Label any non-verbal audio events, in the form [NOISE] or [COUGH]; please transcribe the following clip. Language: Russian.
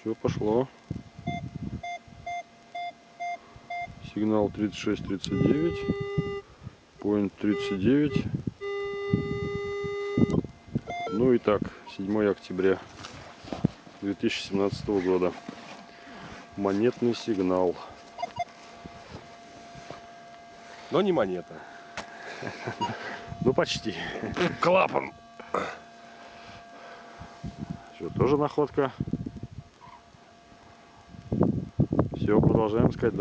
Все пошло. Сигнал 36-39. Point 39. Ну и так, 7 октября 2017 года. Монетный сигнал. Но не монета. [LAUGHS] Ну почти. Клапан. Все, тоже находка. Все, продолжаем искать дальше.